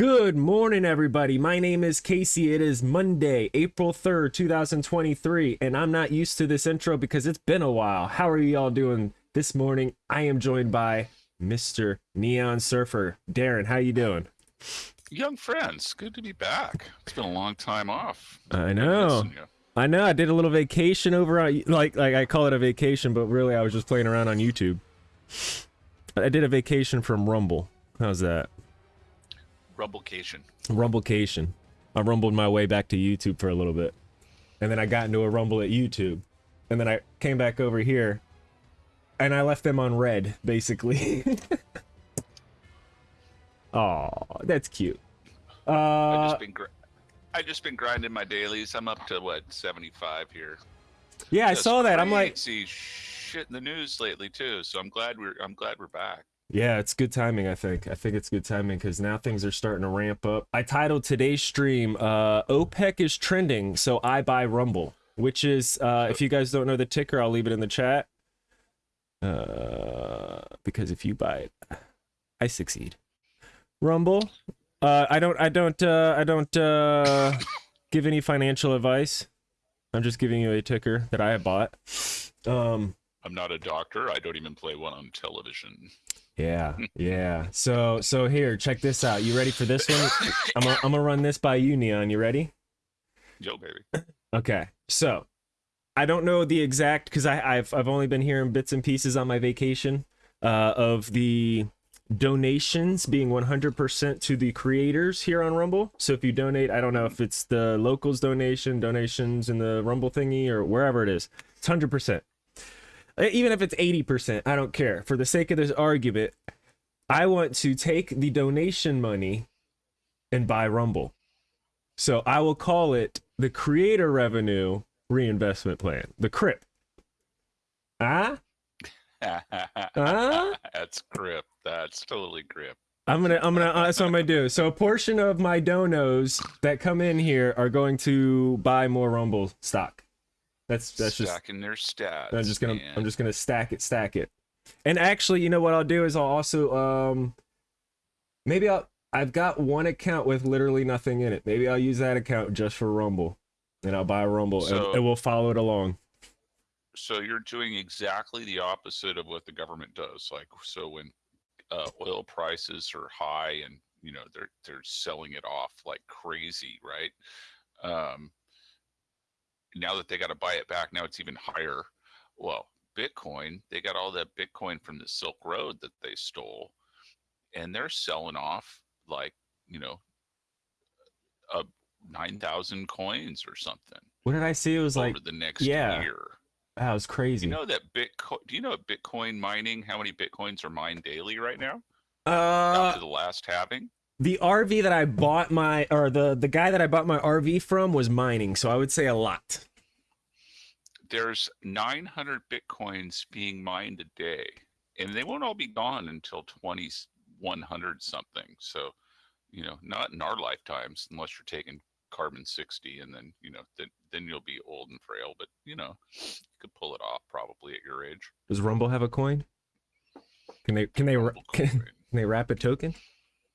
Good morning, everybody. My name is Casey. It is Monday, April 3rd, 2023, and I'm not used to this intro because it's been a while. How are you all doing this morning? I am joined by Mr. Neon Surfer. Darren, how you doing? Young friends, good to be back. It's been a long time off. I know. I know. I did a little vacation over on like like I call it a vacation, but really I was just playing around on YouTube. I did a vacation from Rumble. How's that? Rumblecation. Rumblecation. I rumbled my way back to YouTube for a little bit. And then I got into a rumble at YouTube. And then I came back over here. And I left them on red, basically. Oh, that's cute. Uh, I just been I just been grinding my dailies. I'm up to what 75 here. Yeah, I saw that. I'm like, see shit in the news lately too. So I'm glad we're I'm glad we're back. Yeah, it's good timing. I think. I think it's good timing because now things are starting to ramp up. I titled today's stream, uh, "OPEC is trending, so I buy Rumble," which is, uh, if you guys don't know the ticker, I'll leave it in the chat. Uh, because if you buy it, I succeed. Rumble. Uh, I don't. I don't. Uh, I don't uh, give any financial advice. I'm just giving you a ticker that I have bought. Um, I'm not a doctor. I don't even play one on television. Yeah, yeah. So, so here, check this out. You ready for this one? I'm gonna, I'm gonna run this by you, Neon. You ready? Yo, baby. Okay. So, I don't know the exact because I've I've only been hearing bits and pieces on my vacation uh, of the donations being 100% to the creators here on Rumble. So if you donate, I don't know if it's the locals donation, donations in the Rumble thingy or wherever it is, it's 100%. Even if it's 80%, I don't care. For the sake of this argument, I want to take the donation money and buy Rumble. So I will call it the creator revenue reinvestment plan, the CRIP. Ah? ah? That's CRIP. That's totally grip. I'm gonna, I'm gonna, uh, that's what I'm gonna do. So a portion of my donos that come in here are going to buy more Rumble stock. That's that's stacking just their stats. I'm just gonna, man. I'm just gonna stack it, stack it. And actually, you know what I'll do is I'll also, um, maybe I'll, I've got one account with literally nothing in it. Maybe I'll use that account just for Rumble, and I'll buy a Rumble, so, and, and we'll follow it along. So you're doing exactly the opposite of what the government does. Like, so when uh, oil prices are high and you know they're they're selling it off like crazy, right? Um, now that they got to buy it back, now it's even higher. Well, Bitcoin, they got all that Bitcoin from the Silk Road that they stole, and they're selling off like you know, a nine thousand coins or something. What did I see? It was over like the next yeah. year. That was crazy. You know that Bitcoin? Do you know Bitcoin mining? How many bitcoins are mined daily right now? Uh, to the last halving. The RV that I bought my, or the the guy that I bought my RV from was mining, so I would say a lot. There's 900 bitcoins being mined a day, and they won't all be gone until 2100 something. So, you know, not in our lifetimes, unless you're taking carbon 60 and then you know then then you'll be old and frail but you know you could pull it off probably at your age does rumble have a coin can they can they can, can they wrap a token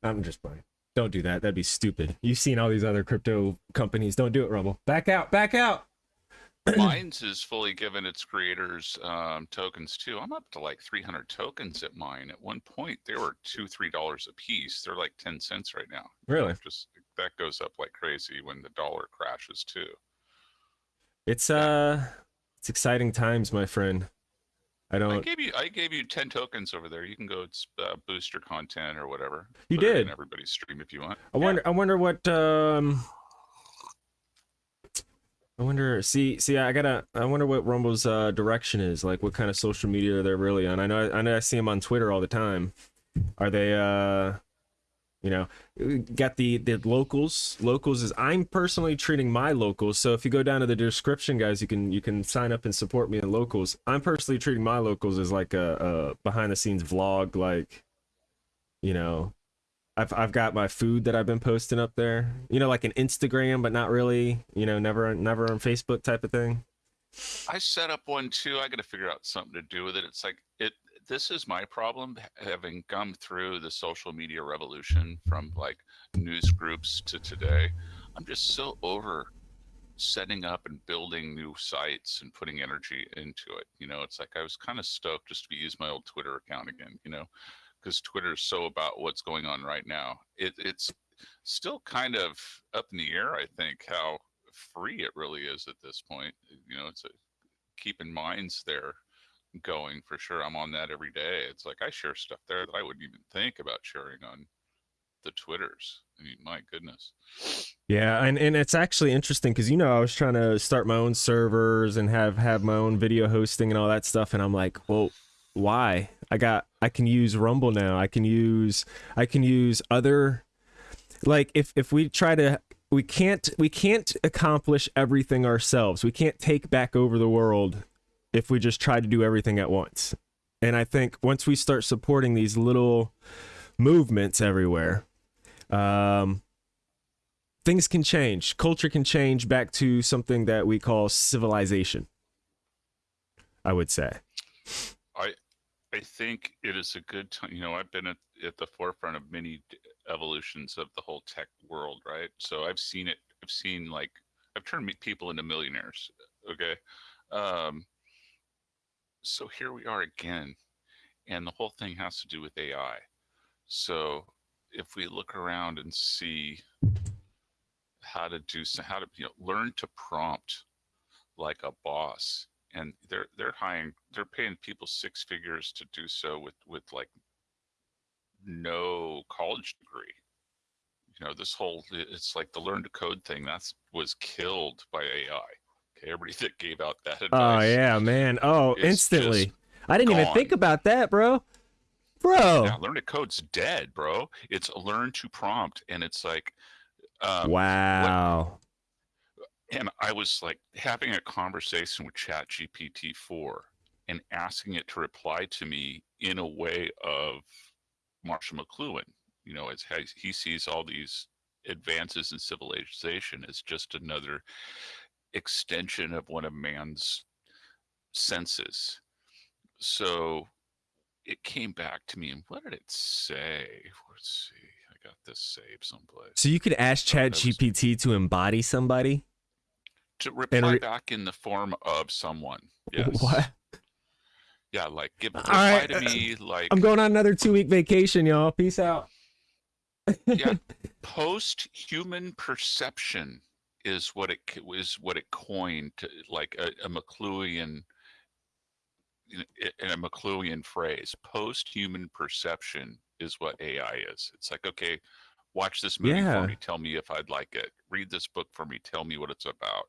i'm just playing don't do that that'd be stupid you've seen all these other crypto companies don't do it rumble back out back out Minds is fully given its creators um, tokens too. I'm up to like 300 tokens at mine. At one point, they were two, three dollars a piece. They're like 10 cents right now. Really? Just that goes up like crazy when the dollar crashes too. It's uh, it's exciting times, my friend. I don't. I gave you I gave you ten tokens over there. You can go uh, boost your content or whatever. You Put did. everybody's stream if you want. I wonder. Yeah. I wonder what. um I wonder. See, see, I gotta. I wonder what Rumble's uh, direction is. Like, what kind of social media they're really on. I know. I know. I see them on Twitter all the time. Are they? uh you know got the the locals locals is i'm personally treating my locals so if you go down to the description guys you can you can sign up and support me in locals i'm personally treating my locals as like a, a behind the scenes vlog like you know I've, I've got my food that I've been posting up there, you know, like an Instagram, but not really, you know, never, never on Facebook type of thing. I set up one too. I got to figure out something to do with it. It's like it, this is my problem having come through the social media revolution from like news groups to today. I'm just so over setting up and building new sites and putting energy into it. You know, it's like I was kind of stoked just to use my old Twitter account again, you know, because Twitter is so about what's going on right now. It, it's still kind of up in the air, I think, how free it really is at this point. You know, it's a, keeping minds there going for sure. I'm on that every day. It's like I share stuff there that I wouldn't even think about sharing on the Twitters. I mean, my goodness. Yeah, and, and it's actually interesting because you know I was trying to start my own servers and have have my own video hosting and all that stuff, and I'm like, well, why? I got I can use Rumble now. I can use I can use other like if if we try to we can't we can't accomplish everything ourselves. We can't take back over the world if we just try to do everything at once. And I think once we start supporting these little movements everywhere, um, things can change. Culture can change back to something that we call civilization. I would say. I I think it is a good time. You know, I've been at, at the forefront of many evolutions of the whole tech world, right? So I've seen it. I've seen like I've turned people into millionaires. Okay. Um, so here we are again, and the whole thing has to do with AI. So if we look around and see how to do so, how to you know learn to prompt like a boss and they're they're hiring they're paying people six figures to do so with with like no college degree you know this whole it's like the learn to code thing that's was killed by ai everybody that gave out that advice. Oh yeah, man. Oh, instantly. I didn't even think about that, bro. Bro. yeah, learn to code's dead bro it's learn to prompt and it's like um, wow. and I was like having a conversation with Chat GPT 4 and asking it to reply to me in a way of Marshall McLuhan. You know, as he sees all these advances in civilization as just another extension of one of man's senses. So it came back to me, and what did it say? Let's see. I got this saved someplace. So you could ask Oh, Chat GPT to embody somebody? To reply re- back in the form of someone. Yes. What? Yeah, like give reply right, to uh, me like I'm going on another two week vacation, y'all. Peace out. yeah, post human perception is what it is what it coined to, like a, a McLuhan in in a McLuhan phrase. Post human perception is what AI is. It's like okay, watch this movie Yeah. for me. Tell me if I'd like it. Read this book for me. Tell me what it's about.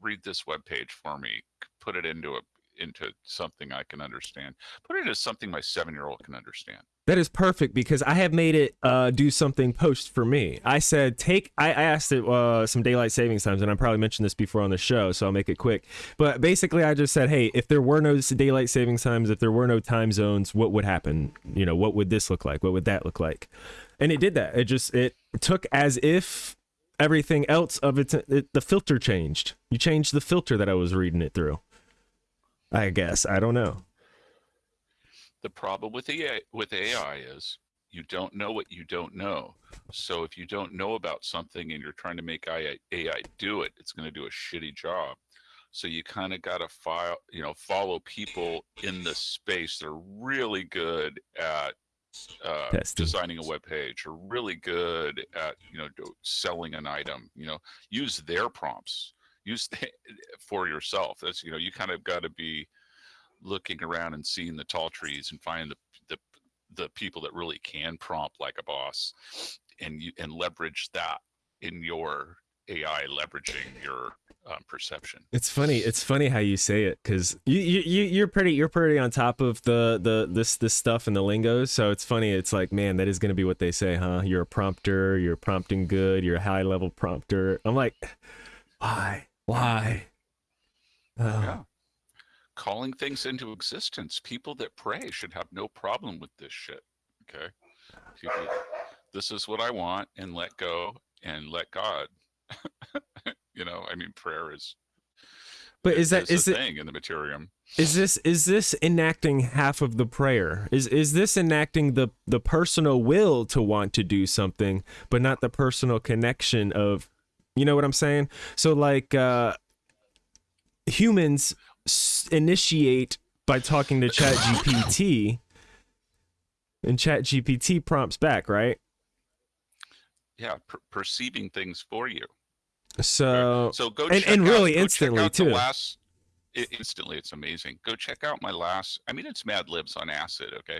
Read this web page for me. Put it into a into something I can understand. Put it into something my seven year old can understand. That is perfect because I have made it uh, do something post for me. I said, take, I, I asked it uh, some daylight savings times, and I probably mentioned this before on the show, so I'll make it quick. But basically, I just said, hey, if there were no daylight savings times, if there were no time zones, what would happen? You know, what would this look like? What would that look like? And it did that. It just, it took as if everything else of its, it the filter changed. You changed the filter that I was reading it through. I guess. I don't know. The problem with AI, with AI is you don't know what you don't know. So if you don't know about something and you're trying to make AI, AI do it, it's going to do a shitty job. So you kind of got to file, you know, follow people in the space that are really good at uh, designing a web page, or really good at you know do, selling an item. You know, use their prompts. Use the, for yourself. That's you know you kind of got to be looking around and seeing the tall trees and find the the the people that really can prompt like a boss, and you and leverage that in your AI, leveraging your um, perception. It's funny. It's funny how you say it because you you you- you're pretty you're pretty on top of the the this this stuff and the lingo. So it's funny. It's like man, that is going to be what they say, huh? You're a prompter. You're prompting good. You're a high level prompter. I'm like, why? Why? Oh, Yeah. Calling things into existence. People that pray should have no problem with this shit. Okay. People, this is what I want and let go and let God. you know, I mean, prayer is But is that is, is a it thing in the Materium? is this is this enacting half of the prayer? Is is this enacting the the personal will to want to do something, but not the personal connection of, you know what I'm saying? So like uh humans s- initiate by talking to Chat GPT, and Chat GPT prompts back, right? Yeah, per- perceiving things for you. So So go and- check and out- really go instantly, out the too. Last, i- instantly, it's amazing. Go check out my last. I mean, it's Mad Libs on acid. Okay,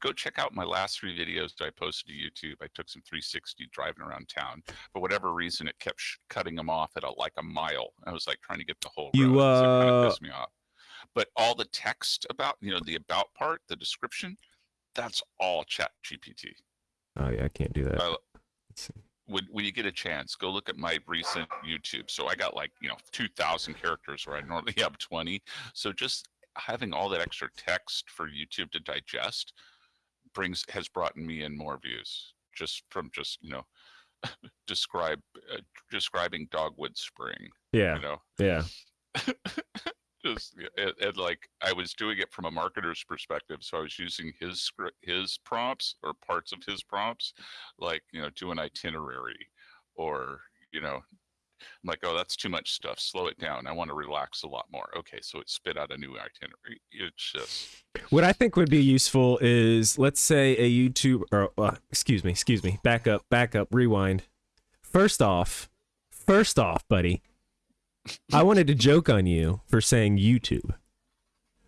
go check out my last three videos that I posted to YouTube. I took some 360 driving around town. For whatever reason, it kept sh- cutting them off at a, like a mile. I was like trying to get the whole. You, road, so it kind uh, of pissed me off. But all the text about, you know, the about part, the description, that's all Chat GPT. oh yeah, I can't do that. Uh. When when you get a chance, go look at my recent YouTube. So I got like you know two thousand characters where I normally have twenty. So just having all that extra text for YouTube to digest brings has brought me in more views just from just you know describe uh, describing dogwood spring. Yeah, You know, yeah. just and, and like I was doing it from a marketer's perspective, so I was using his his prompts or parts of his prompts, like you know, do an itinerary, or you know, I'm like, oh, that's too much stuff. Slow it down. I want to relax a lot more. Okay, so it spit out a new itinerary. It's just What I think would be useful is let's say a YouTube or uh, excuse me, excuse me, back up, back up, rewind. First off, first off, buddy, I wanted to joke on you for saying YouTube,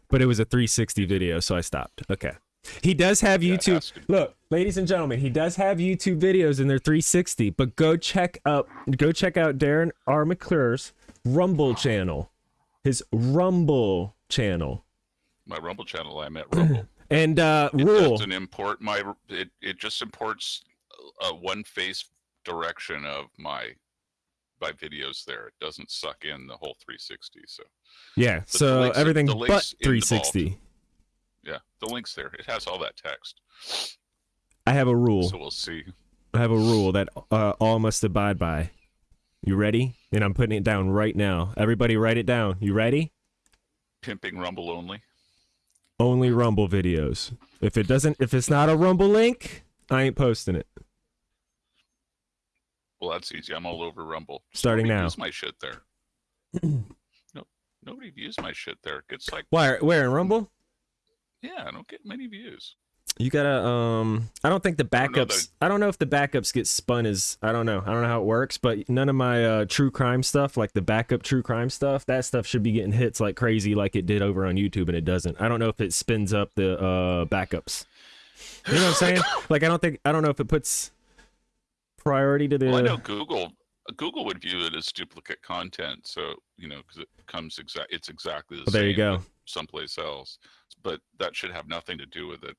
but it was a 360 video, so I stopped. Okay. He does have YouTube. to. Look, ladies and gentlemen, he does have YouTube videos in their 360, but go check up go check out Darren R. McClure's Rumble channel. His Rumble channel. my Rumble channel. I'm at Rumble. And uh It rule. doesn't import my. It it just imports a one face direction of my my videos there. It doesn't suck in the whole 360. So Yeah, so everything but links involved. 360. yeah, the link's there. It has all that text. I have a rule. So we'll see. I have a rule that uh, all must abide by. You ready? And I'm putting it down right now. Everybody write it down. You ready? Pimping Rumble only. Only Rumble videos. If it doesn't if it's not a Rumble link, I ain't posting it. Well, that's easy. I'm all over Rumble. Starting nobody now. Views my shit there. no, nobody views my shit there. It gets like, Where where in Rumble? yeah, I don't get many views. You gotta um I don't think the don't know backups I don't know if the backups get spun as I don't know. I don't know how it works, but none of my uh true crime stuff, like the backup true crime stuff, that stuff should be getting hits like crazy like it did over on YouTube and it doesn't. I don't know if it spins up the uh backups. You know what I'm saying? like I don't think I don't know if it puts priority to the Well, I know Google. Google would view it as duplicate content, so you know because it comes exact. It's exactly the Well, same. there you go. Someplace else, but that should have nothing to do with it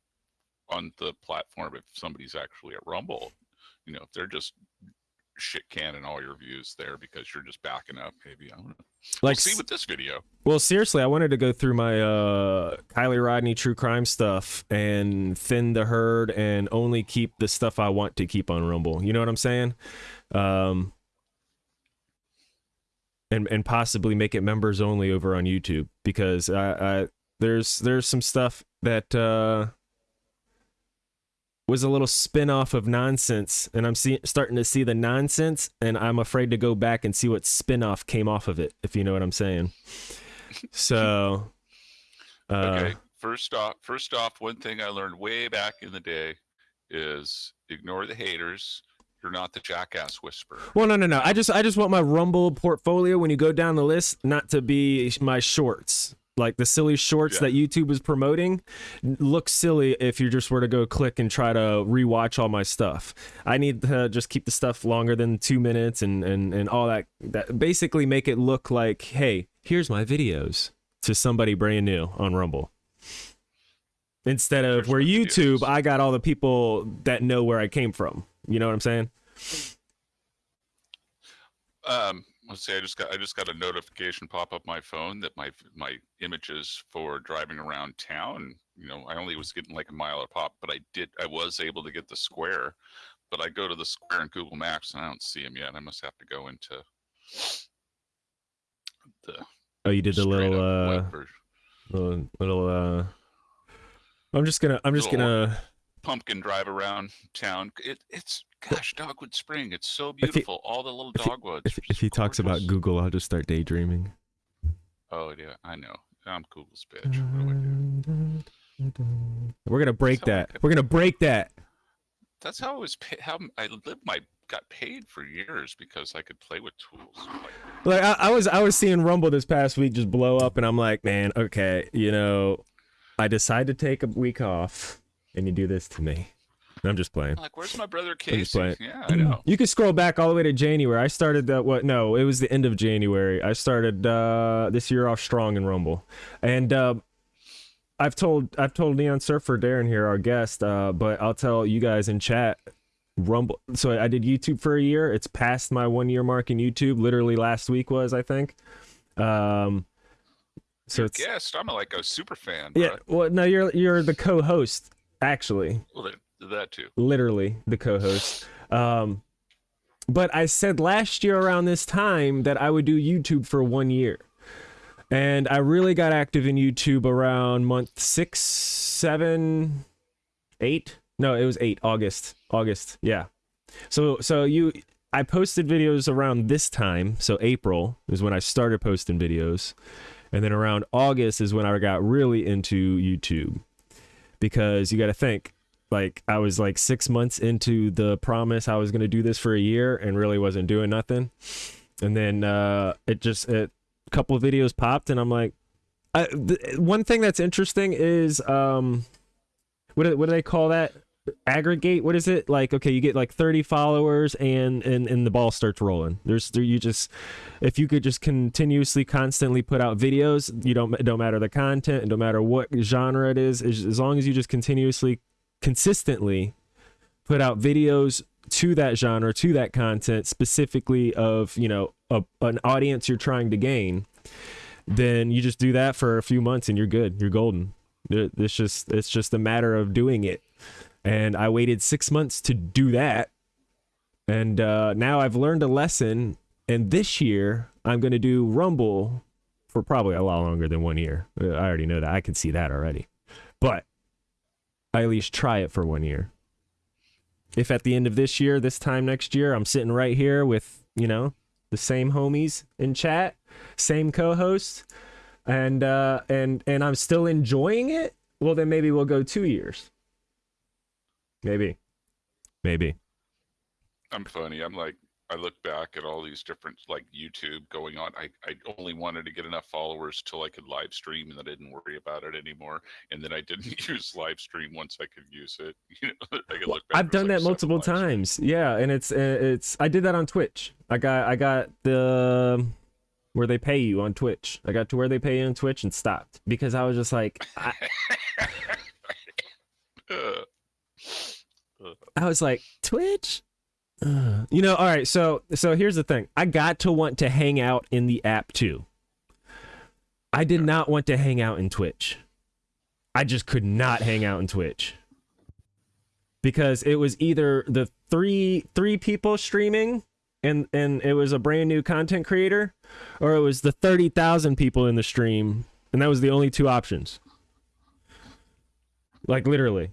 on the platform. If somebody's actually at Rumble, you know, if they're just shit canning all your views there because you're just backing up, maybe I don't know. like we'll see with this video. Well, seriously, I wanted to go through my uh Kylie Rodney true crime stuff and thin the herd and only keep the stuff I want to keep on Rumble. You know what I'm saying? Um and and possibly make it members only over on YouTube because I, I there's there's some stuff that uh was a little spin-off of nonsense and I'm see, starting to see the nonsense and I'm afraid to go back and see what spin-off came off of it if you know what I'm saying. So uh Okay. First off, first off, one thing I learned way back in the day is ignore the haters. You're not the jackass whisperer. Well, no, no, no. I just, I just want my Rumble portfolio when you go down the list not to be my shorts, like the silly shorts Yeah. that YouTube is promoting. Look silly if you just were to go click and try to rewatch all my stuff. I need to just keep the stuff longer than two minutes and and and all that. That basically make it look like, hey, here's my videos to somebody brand new on Rumble. Instead of Here's where YouTube, videos. I got all the people that know where I came from. You know what I'm saying? Um, let's see. I just got I just got a notification pop up my phone that my my images for driving around town. You know, I only was getting like a mile a pop, but I did I was able to get the square. But I go to the square in Google Maps and I don't see them yet. I must have to go into the Oh, you did the little uh little, little uh I'm just gonna I'm just gonna pumpkin drive around town. It, it's gosh, Dogwood Spring. It's so he- beautiful. All the little dogwoods. if, if he talks about. Google, I'll just start daydreaming. Oh yeah, I know. I'm Google's bitch. What do I do? We're gonna break that. We're gonna break that. That's how I was. Pay, how I lived my got paid for years because I could play with tools. Like, Like I, I was I was seeing Rumble this past week just blow up, and I'm like, man, okay, you know, I decide to take a week off, and you do this to me. I'm just playing. Like, where's my brother Casey? Yeah, I know. You could scroll back all the way to January. I started that what no, it was the end of January. I started uh this year off strong in Rumble. And uh I've told I've told Neon Surfer Darren here, our guest, uh, but I'll tell you guys in chat. Rumble so I did YouTube for a year. It's past my one year mark in YouTube. Literally last week was, I think. Um so it's guest. I'm a, like a super fan. yeah, Right? well no, you're you're the co-host, actually Well, that, too. literally the co-host. Um, but I said last year around this time that I would do YouTube for one year, and I really got active in YouTube around month six, seven, eight. No, it was eight. August. August. Yeah. So so you. I posted videos around this time, so April is when I started posting videos, and then around August is when I got really into YouTube, because you got to think like I was like six months into the promise I was gonna do this for a year and really wasn't doing nothing. And then uh it just it, a couple of videos popped and I'm like I, th- one thing that's interesting is um what what do they call that? Aggregate? What is it? Like okay you get like 30 followers and and and the ball starts rolling. There's there you just if you could just continuously constantly put out videos you don't don't matter the content it don't matter what genre it is as long as you just continuously consistently put out videos to that genre to that content specifically of you know a, an audience you're trying to gain then you just do that for a few months and you're good. You're golden. It's just it's just a matter of doing it. And i waited six months to do that. And uh, now i've learned a lesson. And this year i'm going to do rumble for probably a lot longer than one year. Uh, i already know that. I can see that already. But I at least try it for one year. If at the end of this year, this time next year, I'm sitting right here with, you know, the same homies in chat, same co-host, and uh and and I'm still enjoying it, well then maybe we'll go 2 years. Maybe. Maybe. I'm funny. I'm like, I look back at all these different like YouTube going on. I, I only wanted to get enough followers till I could live stream, and then I didn't worry about it anymore. And then I didn't use live stream once I could use it. You know, I could look back. I've done like that multiple times. Yeah, and it's uh, it's I did that on Twitch. I got I got the where they pay you on Twitch. I got to where they pay you on Twitch and stopped because I was just like I, I was like Twitch. Uh, you know, all right. So so here's the thing. I got to want to hang out in the app too. I did not want to hang out in Twitch. I just could not hang out in Twitch because it was either the three three people streaming and and it was a brand new content creator or it was the 30,000 people in the stream and that was the only two options. Like literally.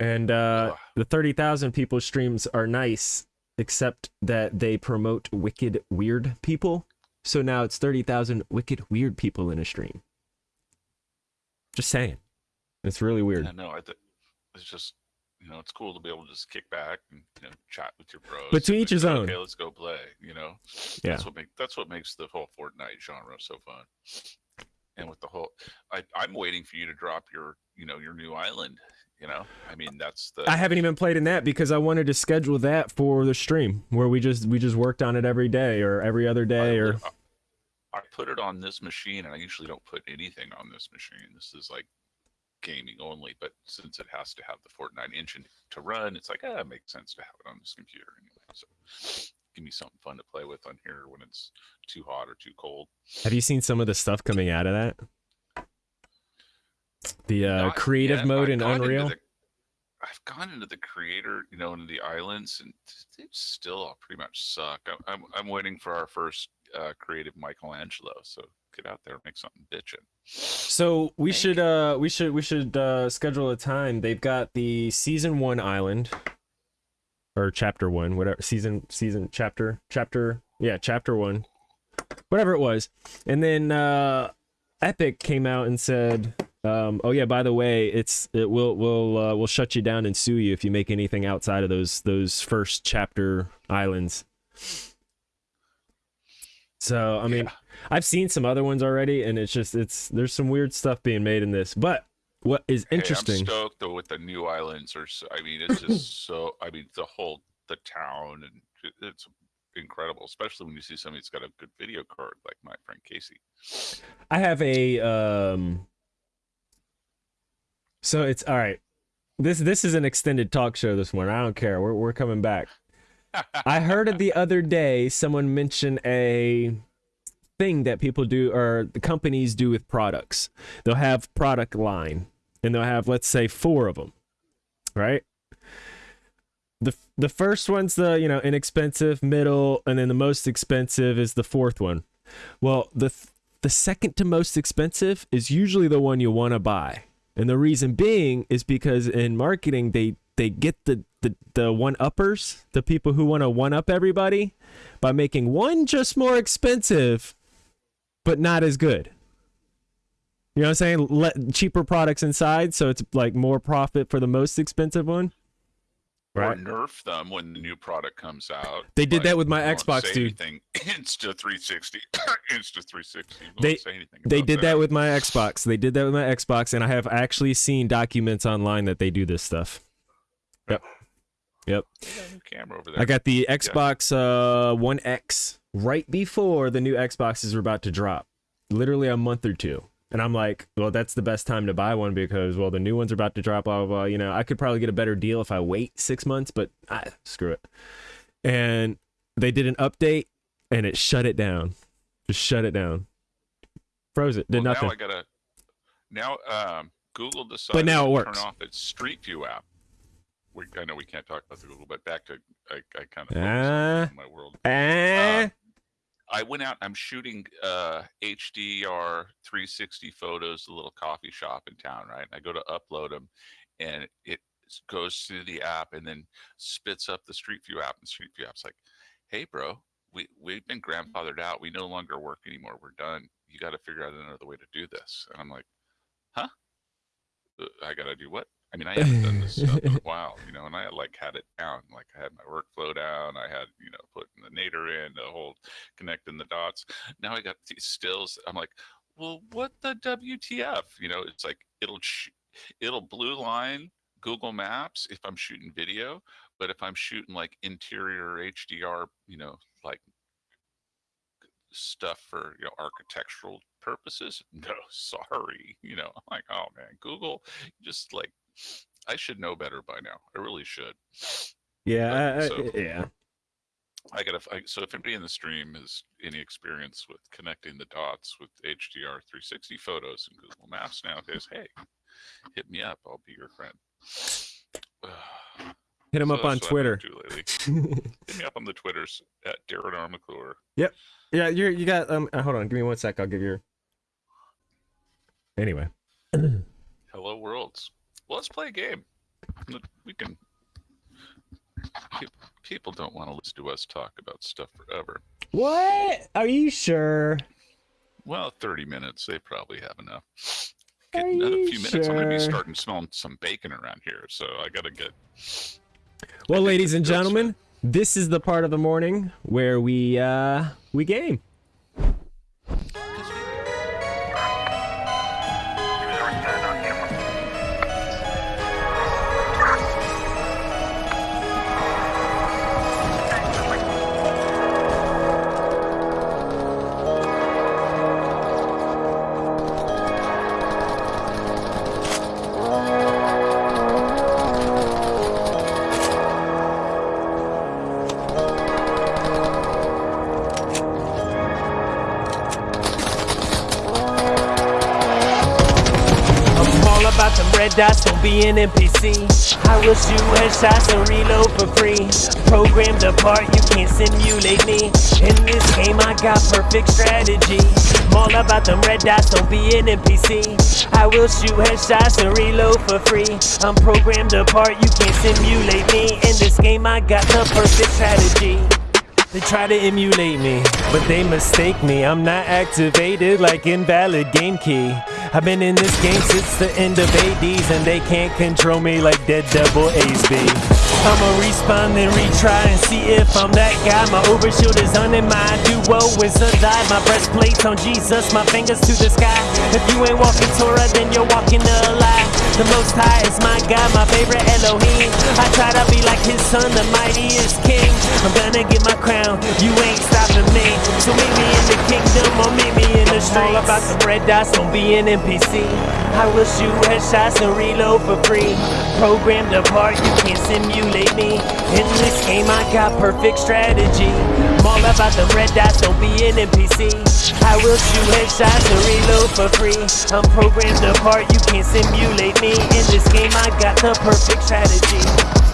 And uh the 30,000 people streams are nice except that they promote wicked weird people. So now it's 30,000 wicked weird people in a stream. Just saying. It's really weird. yeah, no, I think it's just you know it's cool to be able to just kick back and you know chat with your bros. But to each his own. Okay, let's go play. You know, Yeah. that's what make that's what makes the whole Fortnite genre so fun. And with the whole, I I'm waiting for you to drop your you know your new island. You know, I mean that's the I haven't even played in that because I wanted to schedule that for the stream where we just we just worked on it every day or every other day I, or I I put it on this machine, and I usually don't put anything on this machine. This is like gaming only, but since it has to have the Fortnite engine to run, it's like ah, it makes sense to have it on this computer anyway. So give me something fun to play with on here when it's too hot or too cold. Have you seen some of the stuff coming out of that? The uh, creative yet. mode I in Unreal. the- I've gone into the creator, you know, into the islands, and they still all pretty much suck. I'm I'm, I'm waiting for our first uh, creative Michelangelo. So get out there and make something bitchin'. So we Thank should uh we should we should uh schedule a time. They've got the season one island or chapter one, whatever season season chapter chapter yeah chapter one, whatever it was, and then uh Epic came out and said, um, oh yeah, by the way, it's it will will uh, will shut you down and sue you if you make anything outside of those those first chapter islands. So I mean, Yeah. I've seen some other ones already, and it's just it's there's some weird stuff being made in this. But what is Hey, interesting? I'm stoked though with the new islands. Or so, I mean, it's just so. I mean, the whole the town and it's incredible, especially when you see somebody that's got a good video card like my friend Casey. I have a um. So it's all right. This this is an extended talk show this morning. I don't care. We're we're coming back. I heard it the other day. Someone mention a thing that people do or the companies do with products. They'll have product line, and they'll have let's say four of them, right? the The first one's the you know inexpensive, middle, and then the most expensive is the fourth one. Well, the th- the second to most expensive is usually the one you want to buy, and the reason being is because in marketing they they get the the, the one uppers, the people who want to one up everybody, by making one just more expensive, but not as good. You know what I'm saying? Let cheaper products inside, so it's like more profit for the most expensive one. Or nerf them when the new product comes out. They did Like, that with my Xbox, dude. Anything. Insta 360. Insta 360. Won't They- say anything They did that with my Xbox. They did that with my Xbox, and I have actually seen documents online that they do this stuff. Yep. Yep. They got a new camera over there. I got the Xbox uh, One X right before the new Xboxes were about to drop, literally a month or two. And I'm like, well, that's the best time to buy one because, well, the new ones are about to drop, blah, blah, blah. You know, I could probably get a better deal if I wait six months, but ah, screw it. And they did an update and it shut it down. Just shut it down. Froze it. Did well, nothing. Now I gotta. Now um, Google decided but now it to works. turn off its Street View app. We, I know we can't talk about the Google, but back to I, I kind of Ah. my world. Eh. Um, I went out. I'm shooting uh, HDR 360 photos. A little coffee shop in town, right? I go to upload them, and it goes through the app and then spits up the Street View app. And Street View app's like, "Hey, bro, we we've been grandfathered out. We no longer work anymore. We're done. You got to figure out another way to do this." And I'm like, "Huh? Uh, I got to do what?" I mean, I haven't done this stuff in a while, you know, and I like had it down. Like I had my workflow down. I had, you know, putting the nadir in, the whole connecting the dots. Now I got these stills. I'm like, well, what the WTF? You know, it's like it'll it'll blue line Google Maps if I'm shooting video, but if I'm shooting like interior HDR, you know, like stuff for you know architectural purposes, no, sorry. You know, I'm like, oh man, Google, just like I should know better by now. I really should. yeah. I- so- yeah. I gotta. I, so if anybody in the stream has any experience with connecting the dots with HDR 360 photos and Google Maps nowadays, hey, hit me up. I'll be your friend. Hit him So up on that's what I've been Twitter. Hit me up on the Twitters at Darren R. McClure. Yeah, you're you got um uh, hold on, give me one sec, I'll give you Anyway. Hello Worlds. Well, let's play a game. We can. People don't want to listen to us talk about stuff forever. What? Are you sure? Well, 30 minutes, they probably have enough. Are Get another you few minutes, I'm going to be starting smelling some bacon around here, so I got to get. Well, ladies and gentlemen, this is the part of the morning where we uh we game. Dots, don't be an NPC. I will shoot headshots and reload for free. Programmed apart, you can't simulate me. In this game, I got perfect strategy. I'm all about them red dots, don't be an NPC. I will shoot headshots and reload for free. I'm programmed apart, you can't simulate me. In this game, I got the perfect strategy. They try to emulate me, but they mistake me. I'm not activated like invalid game key. I've been in this game since the end of 80s, and they can't control me like Dead Devil Ace. I'ma respawn and retry and see if I'm that guy. My overshield is and my duo is a die. My breastplate's on Jesus, my fingers to the sky. If you ain't walking Torah, then you're walking a lie. The most high is my God, my favorite Elohim. I try to be like his son, the mightiest king. I'm gonna get my crown, you ain't stopping me. So meet me in the kingdom or meet me All about the red dots, don't be an NPC. I will shoot headshots and reload for free. Programmed apart, you can't simulate me. In this game, I got perfect strategy. I'm all about the red dots, don't be an NPC. I will shoot headshots and reload for free. I'm programmed apart, you can't simulate me. In this game, I got the perfect strategy.